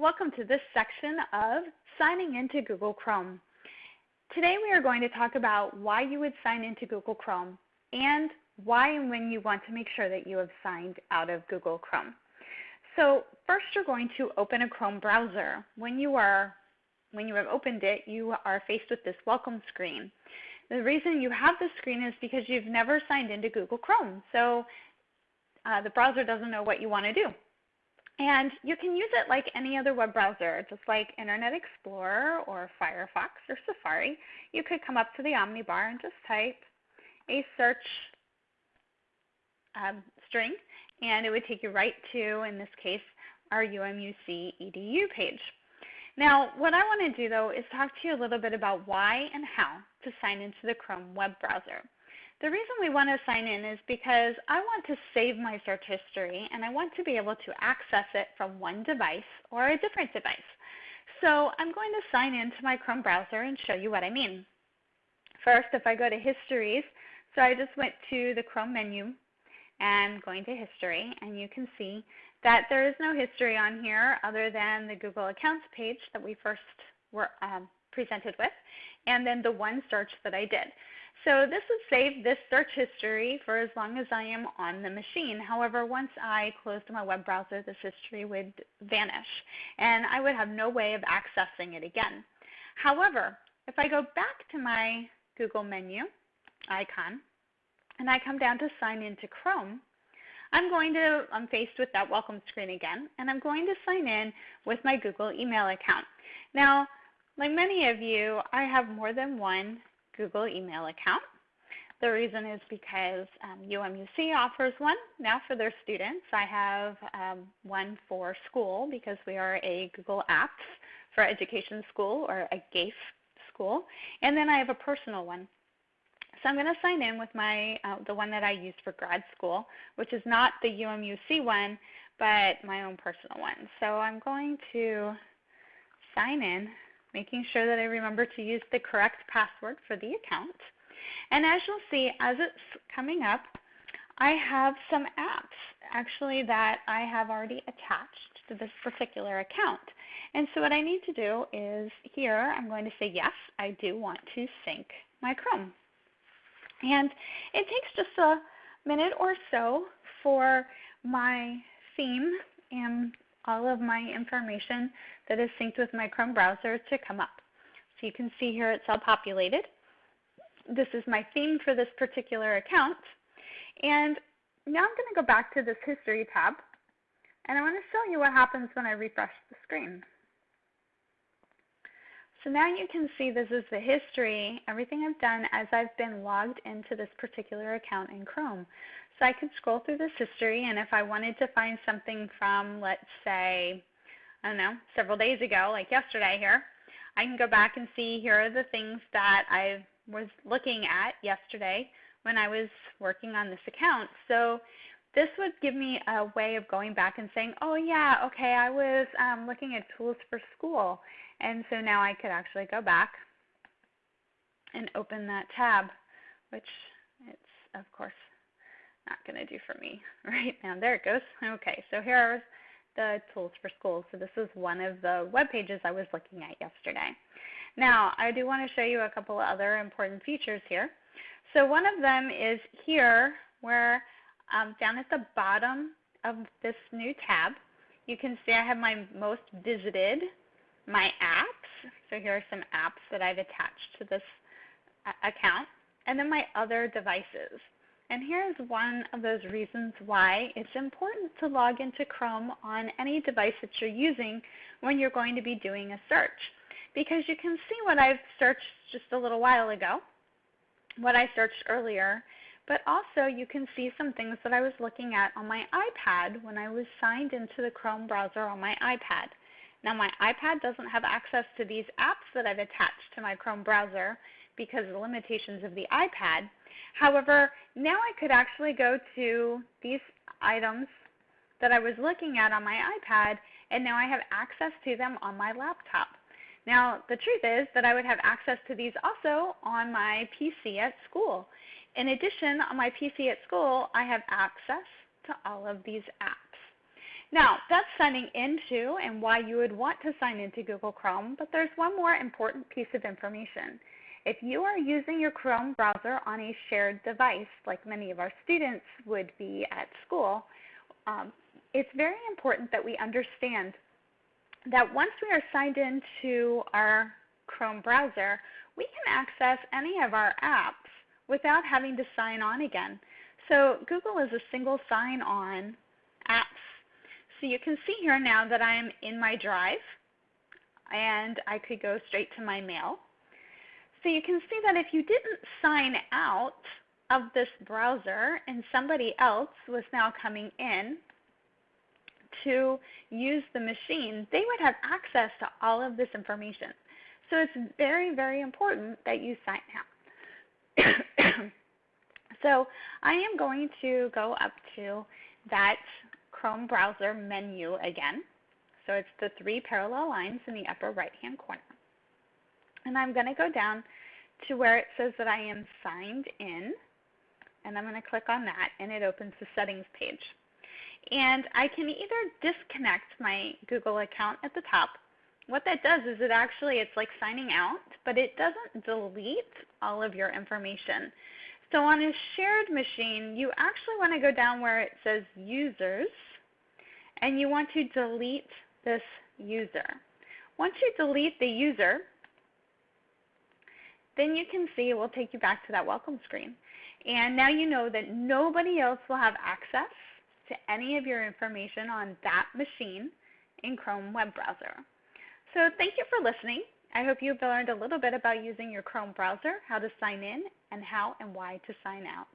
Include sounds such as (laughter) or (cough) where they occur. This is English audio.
Welcome to this section of signing into Google Chrome. Today we are going to talk about why you would sign into Google Chrome and why and when you want to make sure that you have signed out of Google Chrome. So first you're going to open a Chrome browser. When you are when you have opened it, you are faced with this welcome screen. The reason you have this screen is because you've never signed into Google Chrome. So uh, the browser doesn't know what you want to do. And you can use it like any other web browser, just like Internet Explorer or Firefox or Safari. You could come up to the Omnibar and just type a search um, string, and it would take you right to, in this case, our UMUC EDU page. Now, what I want to do though is talk to you a little bit about why and how to sign into the Chrome web browser. The reason we want to sign in is because I want to save my search history and I want to be able to access it from one device or a different device. So I'm going to sign into my Chrome browser and show you what I mean. First, if I go to Histories, so I just went to the Chrome menu and going to History, and you can see that there is no history on here other than the Google Accounts page that we first were um, presented with, and then the one search that I did. So this would save this search history for as long as I am on the machine. However, once I closed my web browser, this history would vanish, and I would have no way of accessing it again. However, if I go back to my Google menu icon, and I come down to sign into Chrome, I'm going to, I'm faced with that welcome screen again, and I'm going to sign in with my Google email account. Now, like many of you, I have more than one Google email account. The reason is because um, UMUC offers one now for their students. I have um, one for school because we are a Google Apps for Education school or a GAFE school. And then I have a personal one. So I'm going to sign in with my uh, the one that I use for grad school, which is not the UMUC one, but my own personal one. So I'm going to sign in, making sure that I remember to use the correct password for the account. And as you'll see, as it's coming up, I have some apps actually that I have already attached to this particular account. And so what I need to do is here I'm going to say yes, I do want to sync my Chrome. And it takes just a minute or so for my theme and all of my information that is synced with my Chrome browser to come up. So you can see here it's all populated. This is my theme for this particular account. And now I'm going to go back to this History tab, and I want to show you what happens when I refresh the screen. So now you can see this is the history, everything I've done as I've been logged into this particular account in Chrome. So I could scroll through this history and if I wanted to find something from, let's say, I don't know, several days ago, like yesterday here, I can go back and see here are the things that I was looking at yesterday when I was working on this account. So this would give me a way of going back and saying, oh yeah, okay, I was um, looking at tools for school and so now I could actually go back and open that tab, which it's of course not going to do for me (laughs) right now. There it goes. Okay, so here are the tools for schools. So this is one of the web pages I was looking at yesterday. Now, I do want to show you a couple of other important features here. So one of them is here where um, down at the bottom of this new tab, you can see I have my most visited my apps. So here are some apps that I've attached to this account, and then my other devices. And here's one of those reasons why it's important to log into Chrome on any device that you're using when you're going to be doing a search. Because you can see what I've searched just a little while ago, what I searched earlier, but also you can see some things that I was looking at on my iPad when I was signed into the Chrome browser on my iPad. Now my iPad doesn't have access to these apps that I've attached to my Chrome browser because of the limitations of the iPad. However, now I could actually go to these items that I was looking at on my iPad and now I have access to them on my laptop. Now the truth is that I would have access to these also on my PC at school. In addition, on my PC at school, I have access to all of these apps. Now, that's signing into and why you would want to sign into Google Chrome, but there's one more important piece of information. If you are using your Chrome browser on a shared device, like many of our students would be at school, um, it's very important that we understand that once we are signed into our Chrome browser, we can access any of our apps without having to sign on again. So Google is a single sign-on apps so you can see here now that I'm in my drive and I could go straight to my mail. So you can see that if you didn't sign out of this browser and somebody else was now coming in to use the machine, they would have access to all of this information. So it's very, very important that you sign out. (coughs) so I am going to go up to that Chrome browser menu again. So it's the three parallel lines in the upper right hand corner. And I'm going to go down to where it says that I am signed in. And I'm going to click on that and it opens the settings page. And I can either disconnect my Google account at the top. What that does is it actually, it's like signing out, but it doesn't delete all of your information. So on a shared machine, you actually want to go down where it says users and you want to delete this user. Once you delete the user, then you can see it will take you back to that welcome screen. And now you know that nobody else will have access to any of your information on that machine in Chrome web browser. So thank you for listening. I hope you've learned a little bit about using your Chrome browser, how to sign in, and how and why to sign out.